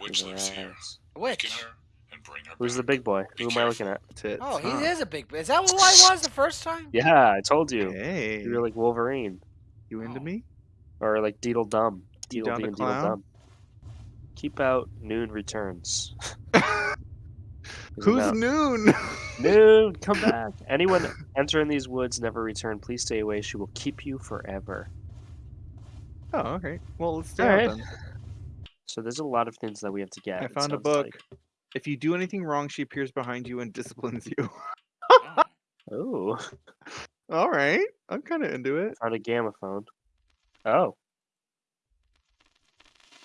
witch lives here. Yes. Weaken her and bring her Who's the big boy? Be Who am I looking at? Tits, Oh, he huh? is a big. Boy. Is that what I was the first time? Yeah, I told you. Hey, You're like Wolverine. you into Oh. me? Or like Deedle Dum. You Deedle down Dee and Deedle clown? Dum. Keep out, noon returns. Who's about- Noon? Noon, come back. Anyone entering these woods never return. Please stay away. She will keep you forever. oh, okay. Well, let's stay Alright. out then. So there's a lot of things that we have to get. I it found a sounds book. like. If you do anything wrong, she appears behind you and disciplines you. Oh. Oh, All right, I'm kind of into it. found a gamma phone. Oh,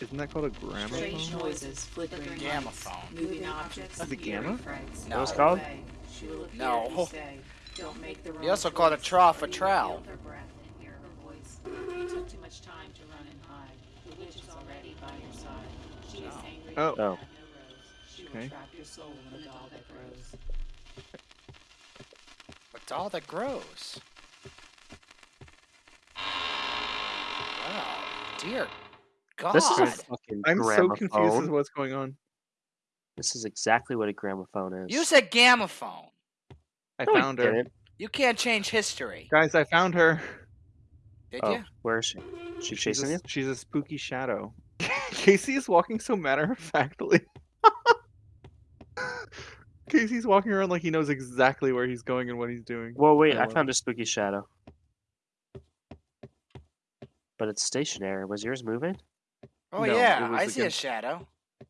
Isn't that called a gramophone? Strange noises, flickering Gamma lights, phone. moving objects, Is it gamma? frights. No. What's it By called? way, she will appear No. if you stay. Don't make the He wrong also called a choice. trough a You will trowel. feel her breath and hear her voice. You took too much time to run and hide. The witch is already by your side. She is Oh. Oh. Oh. no rose. She Okay. trap your soul in a doll that grows. A doll that grows. Wow, dear God. this is a Guys, fucking I'm so confused as to what's going on. This is exactly what a gramophone is. You said gamma phone. I No, found her. didn't. You can't change history. Guys, I found her. Did Oh, you? where is she? She She's chasing a, you? she's a spooky shadow. Casey is walking so matter of factly. Casey's walking around like he knows exactly where he's going and what he's doing. Well, wait, I I love found a spooky shadow. But it's stationary. Was yours moving? Oh No, yeah, was I see a shadow.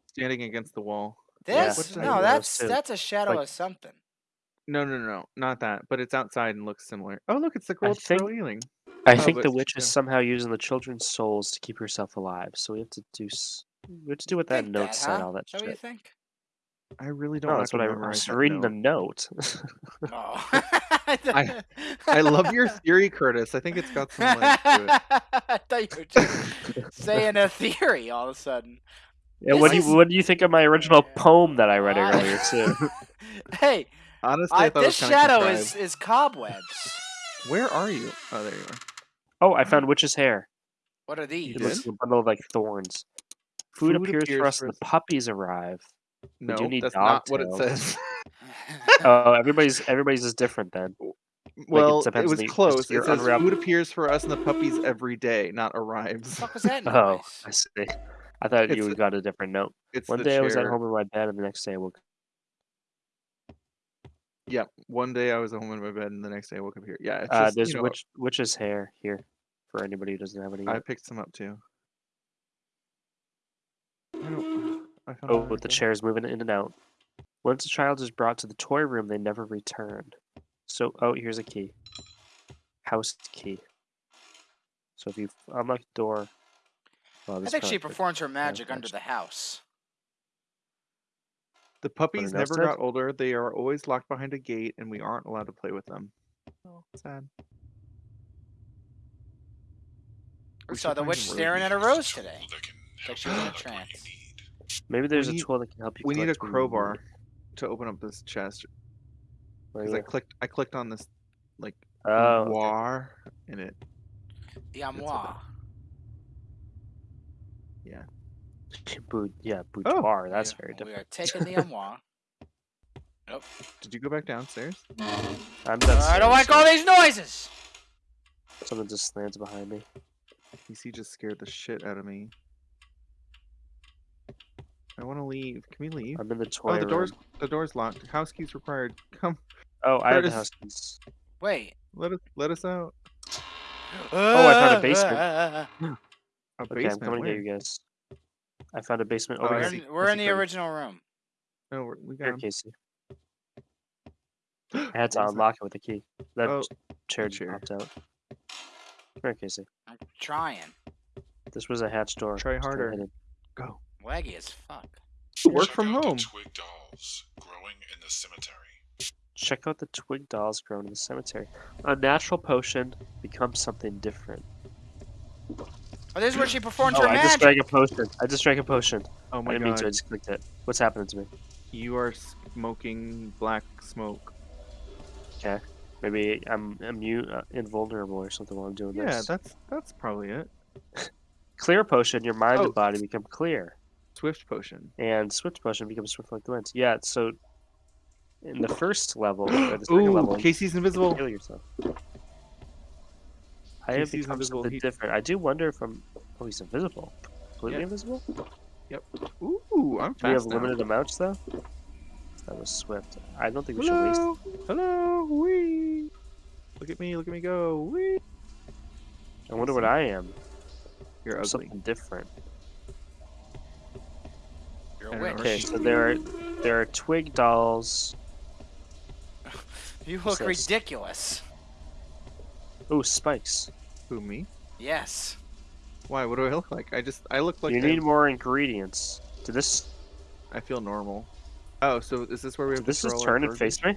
Standing against the wall. This? What the no, that's that's a shadow Like- of something. No, no, no, no, not that. But it's outside and looks similar. Oh, look, it's the girl think- throw healing. I Oh, think the she- witch is somehow using the children's souls to keep herself alive. So we have to do. s- We have to do what that Think note that, said. huh? All that Is that what you shit. think? I really don't. Oh, no, that's what I memorize was that reading the note. note. Oh. I- I love your theory, Curtis. I think it's got some legs to it. I thought you were just saying a theory all of a sudden. yeah, what do This you is- what do you think of my original poem that I read I- earlier too? hey, Honestly, I, I, thought this was kinda shadow is, contrived. is cobwebs. Where are you? Oh, there you are. Oh, I found witch's hair. What are these? It looks like a bundle of like thorns. Food, Food appears, appears for us. for The puppies arrive. No, do need that's dog not what it says. Oh, everybody's everybody's is different then. well, it, depends on was the- close. It says unwrap- food appears for us and the puppies every day, not What arrives. the fuck was that oh, noise? Oh, I see. I thought It's you a- got a different note. One the day I was at home in my bed, and the next day I woke. Yeah, one day I was at home in my bed, and the next day I woke up here. Yeah, it's Uh, just, there's you know, witch witch's hair here for anybody who doesn't have any. I picked some up too. I don't- I found Oh, another with the one. chairs moving in and out. Once a child is brought to the toy room, they never return. So, oh, here's a key. House key. So if you unlock the door, well, I this think she probably performs her magic touch. under the house. The puppies never said? got older. They are always locked behind a gate, and we aren't allowed to play with them. Oh, sad. We We saw the witch staring at a rose today. That can Like help she was in a collect what you trance. Maybe there's need- a tool that can help you. We need a collect what you crowbar need. to open up this chest oh, because I clicked. I clicked on this like Oh, okay. war in it. The That's a bit- amour. Boot, yeah, Oh, boudoir. That's We- very We different. are taking the amour. Did you go back downstairs? I'm I don't like all these noises. Someone just lands behind me. PC just scared the shit out of me. I want to leave. Can we leave? I'm in the toy Oh, the room. door's the door's locked. House keys required. Come, Oh, I have the house keys. Wait. let us let us out. Oh, I found a basement. A Okay, I'm basement. coming to get you guys. I found a basement Oh, over We're here. in, we're in the original room. No, we're, we got Here, him. Casey. I had to What was that? unlock it with a key. That Oh, chair the just chair. popped out. Here, Casey. I'm trying. This was a hatch door. Try harder. Go. Laggy as fuck. Work Check from out the home. twig dolls growing in the cemetery. Check out the twig dolls grown in the cemetery. A natural potion becomes something different. Oh, this is where she performs Oh, her I just drank a potion. I just drank a potion. Oh I my didn't mean to. I god. just clicked it. What's happening to me? You are smoking black smoke. Okay. Maybe I'm immune, uh, invulnerable or something while I'm doing Yeah, this. that's that's probably it. Clear potion. Your mind Oh. and body become clear. Swift potion. and Swift Potion becomes Swift like the wind. Yeah, so in the first level, or the second Ooh, level, you Casey's can invisible. heal yourself. I have Casey's become invisible, something he- different. I do wonder if I'm. Oh, he's invisible. Completely Yeah. invisible? Yep. Ooh, I'm Do we have now. limited amounts though? That was Swift. I don't think we should waste. Hello, hello, wee. Look at me, look at me go, wee. I wonder what I am. You're ugly. Something different. You're I a don't witch. Okay, so there are there are twig dolls. You look Says- ridiculous. Oh, spikes. Who me? Yes. Why? What do I look like? I just I look like you a- need more ingredients. To this I feel normal. Oh, so is this where we have this to just throw turn and face me?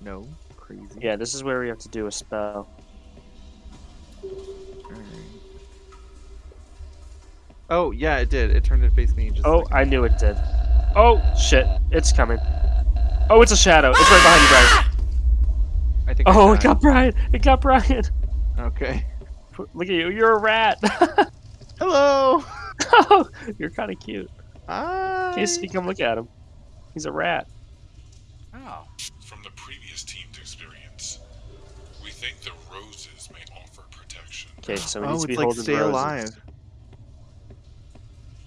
No, crazy. Yeah, this is where we have to do a spell. Alright. Oh yeah, it did. It turned to face me. Just Oh, like- I knew it did. Oh shit, it's coming. Oh, it's a shadow. It's right behind you, Brian. Ah! I think. I Oh, it got Brian. It got Brian. Okay. Look at you. You're a rat. Hello. oh, you're kind of cute. Hi. Casey, come look at him. He's a rat. Oh. From the previous team's experience, we think the roses may offer protection. Okay, so he Oh, needs to it's be like holding Stay roses. Alive.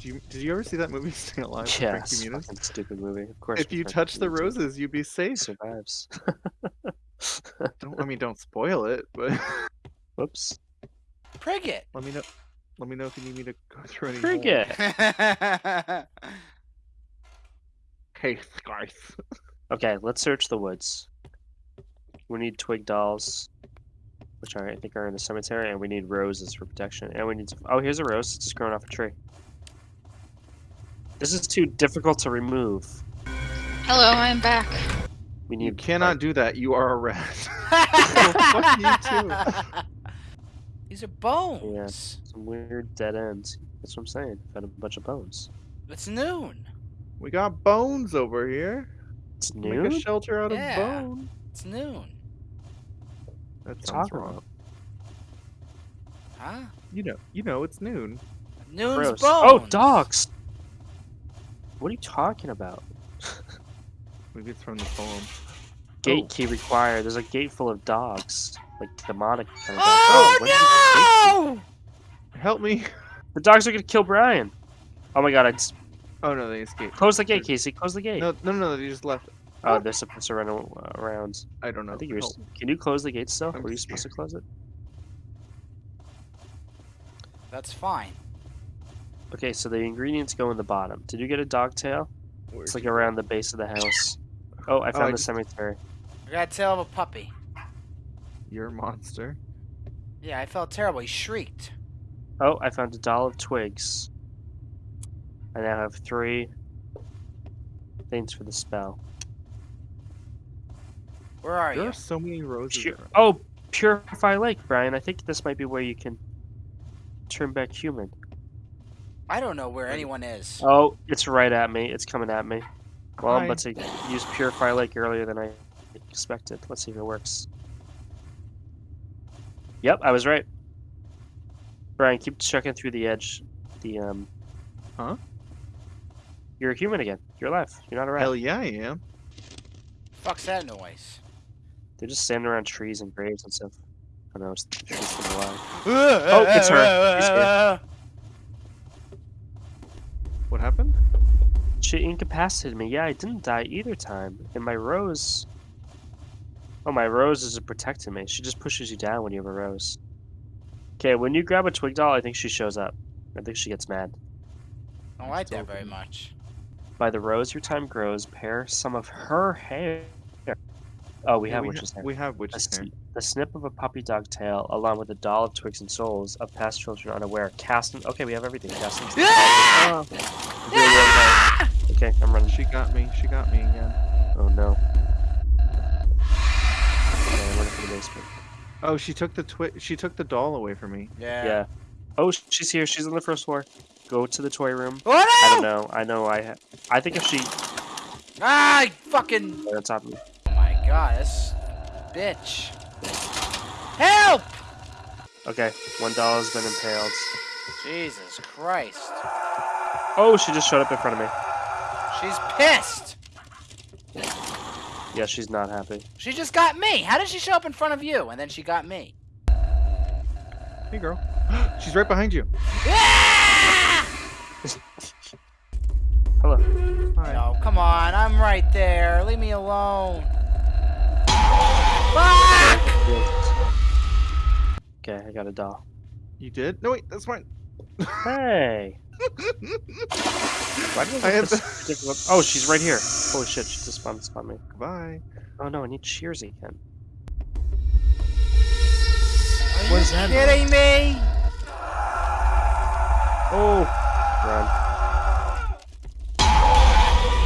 Do you, did you ever see that movie Stay Alive? with Yeah, Frankie Muniz? fucking stupid movie. Of course. If you Frankie touch the Muniz roses, you'd be safe. survives. Don't, I mean, don't spoil it, but Whoops. Priggit. let me know. Let me know if you need me to go through any. Frigate. Hey, guys. Okay, let's search the woods. We need twig dolls, which are, I think are in the cemetery, and we need roses for protection. And we need to. Oh, here's a rose. It's just growing off a tree. This is too difficult to remove. Hello, I'm back. We need. You cannot do that. You are a rat. fuck you too. These are bones. some weird dead ends. That's what I'm saying. Found a bunch of bones. It's noon. We got bones over here. It's Make noon. a shelter out Yeah. of bone. It's noon. That's Talk about wrong. Huh? You know, you know, it's noon. Noon's Gross. bones. Oh, dogs. What are you talking about? Maybe it's from the poem. Gate Oh. key required. There's a gate full of dogs, like demonic kind of dogs. Oh, oh the gate no! Help me. The dogs are gonna kill Brian. Oh my god! I just Oh no, they escaped. close the gate, Casey. Close the gate. No, no, no, they just left. Oh, they're supposed to run uh, around. I don't know. I think you're. Can you close the gate still? I'm Were you supposed to close it? That's fine. Okay, so the ingredients go in the bottom. Did you get a dog tail? It's like around the base of the house. Oh, I oh, found I the cemetery. I got a tail of a puppy. You're a monster. Yeah, I felt terrible. He shrieked. Oh, I found a doll of twigs. I now have three things for the spell. Where are There you? are so many roses. Pu- around. oh, Purify Lake, Brian. I think this might be where you can turn back human. I don't know where anyone is. Oh, it's right at me. It's coming at me. Well, I'm about to use Purify Lake earlier than I expected. Let's see if it works. Yep, I was right. Brian, keep checking through the edge. The um. Huh? You're a human again. You're alive. You're not a rat. Hell yeah, I am. Fuck's that noise? They're just standing around trees and graves and stuff. I know. It's the trees from alive. Oh, it's her. She's here. What happened? She incapacitated me. Yeah, I didn't die either time. And my rose. Oh, my rose is a protecting me. She just pushes you down when you have a rose. Okay, when you grab a twig doll, I think she shows up. I think she gets mad. I don't like that very much. By the rose your time grows, pair some of her hair. Oh, we Yeah, have we, witch's ha- hair. we have The, witch's hair. sn- the snip of a puppy dog tail, along with a doll of twigs and souls of past children unaware. Cast in- Okay, we have everything. Cast into the Ah! Oh. Really, really nice. Okay, I'm running. She got me. She got me again. Oh no. Okay, I'm running for the basement. Oh, she took the twi- She took the doll away from me. Yeah. Yeah. Oh, she's here. She's on the first floor. Go to the toy room. Oh, no! I don't know. I know. I. Ha- I think if she. Ah, I fucking. Right on top of me. Oh my god, this bitch. Help! Okay, one doll has been impaled. Jesus Christ. Oh, she just showed up in front of me. She's pissed. Yeah, she's not happy. She just got me. How did she show up in front of you and then she got me? Hey, girl. She's right behind you. Hello. Hi. No, come on. I'm right there. Leave me alone. Okay, I got a doll. You did? No, wait, that's mine. Hey. Why do I I have- have difficult... Oh, she's right here. Holy shit, she just spawned, spawned me. Goodbye. Oh no, I need shears again. Are What you is that kidding me? Oh! Run.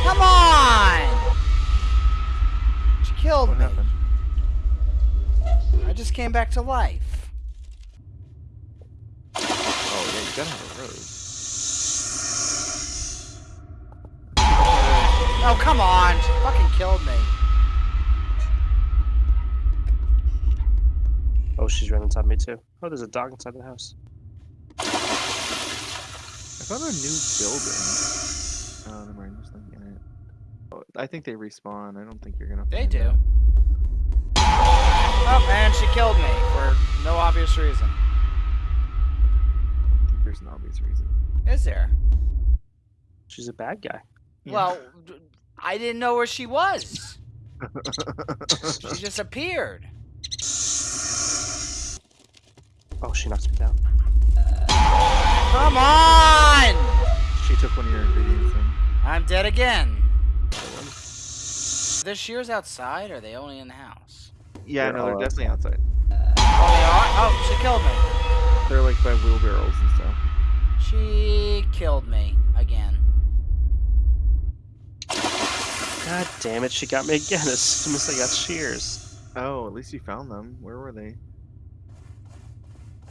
Come on! She killed What me. happened? I just came back to life. Oh, yeah, gotta have a rose. Oh, come on. She fucking killed me. Oh, she's right on top of me too. Oh, there's a dog inside the house. I found a new building. Oh, never mind. There's nothing in it. Oh, I think they respawn. I don't think you're gonna. They do. that. Oh, and she killed me for no obvious reason. Obvious reason. Is there? She's a bad guy. Yeah. Well, I didn't know where she was. She just appeared. Oh, she knocks me down. Come on! she took one of your ingredients. And I'm dead again. Are the shears outside or are they only in the house? yeah, They're no, they're definitely outside. Oh, they are? Oh, she killed me. They're like by wheelbarrows and stuff. She killed me again. God damn it, she got me again as soon as I got shears. Oh, at least you found them. Where were they?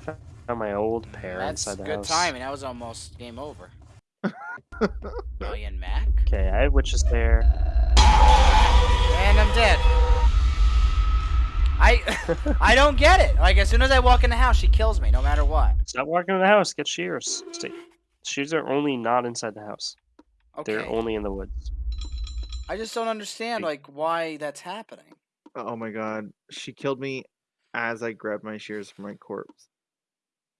Found my old mm, pair That's inside the good house. timing. That was almost game over. Million Mac? Okay, I have witch's hair. And I'm dead. I I don't get it. Like as soon as I walk in the house, she kills me no matter what. Stop walking in the house. Get shears. Stay. Shears are only not inside the house. Okay. They're only in the woods. I just don't understand like why that's happening. Oh my god, she killed me as I grabbed my shears from my corpse.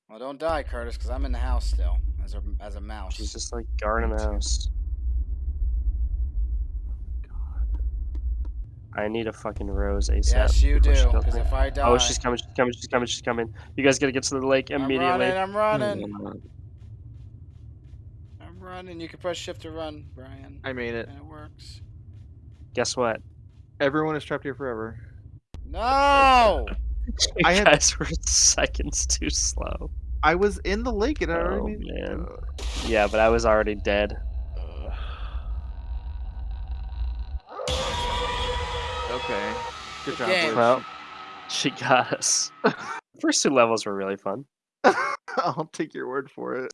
Well, don't die, Curtis, because I'm in the house still as a as a mouse. She's just like guarding the house. I need a fucking rose ASAP. yes, you do. Because if I die, Oh, she's coming, she's coming, she's coming, she's coming. You guys gotta get to the lake immediately. I'm immediately. running. I'm running. Mm. I'm running. You can press shift to run, Brian, I made it. and it works. Guess what? Everyone is trapped here forever. No. You I had- guys were seconds too slow. I was in the lake and I Oh, already made man. Yeah, but I was already dead. Okay. Good Good job. Liz. Well, she got us. First two levels were really fun. I'll take your word for it.